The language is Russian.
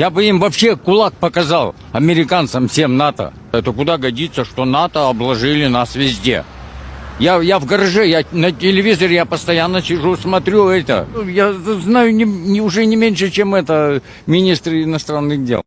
Я бы им вообще кулак показал, американцам, всем НАТО. Это куда годится, что НАТО обложили нас везде. Я, я в гараже, я на телевизоре я постоянно сижу, смотрю это. Ну, я знаю не, не- уже не меньше, чем это министр иностранных дел.